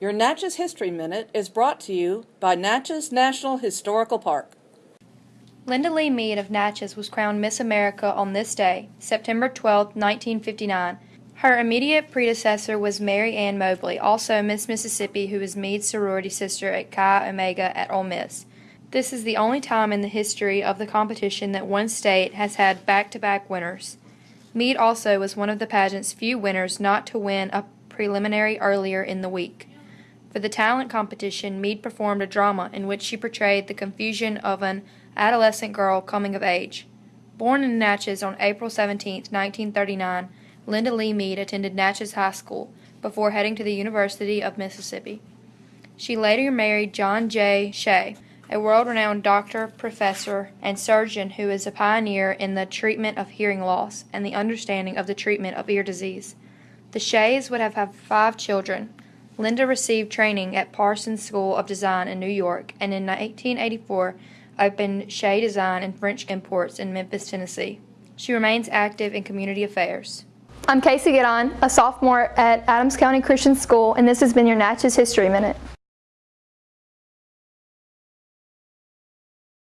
Your Natchez History Minute is brought to you by Natchez National Historical Park. Linda Lee Mead of Natchez was crowned Miss America on this day, September 12, 1959. Her immediate predecessor was Mary Ann Mobley, also Miss Mississippi, who was Mead's sorority sister at Chi Omega at Ole Miss. This is the only time in the history of the competition that one state has had back to back winners. Mead also was one of the pageant's few winners not to win a preliminary earlier in the week. For the talent competition, Mead performed a drama in which she portrayed the confusion of an adolescent girl coming of age. Born in Natchez on April 17, 1939, Linda Lee Mead attended Natchez High School before heading to the University of Mississippi. She later married John J. Shea, a world renowned doctor, professor, and surgeon who is a pioneer in the treatment of hearing loss and the understanding of the treatment of ear disease. The Sheas would have had five children, Linda received training at Parsons School of Design in New York and in 1884 opened Shea Design and French Imports in Memphis, Tennessee. She remains active in community affairs. I'm Casey Giddon, a sophomore at Adams County Christian School, and this has been your Natchez History Minute.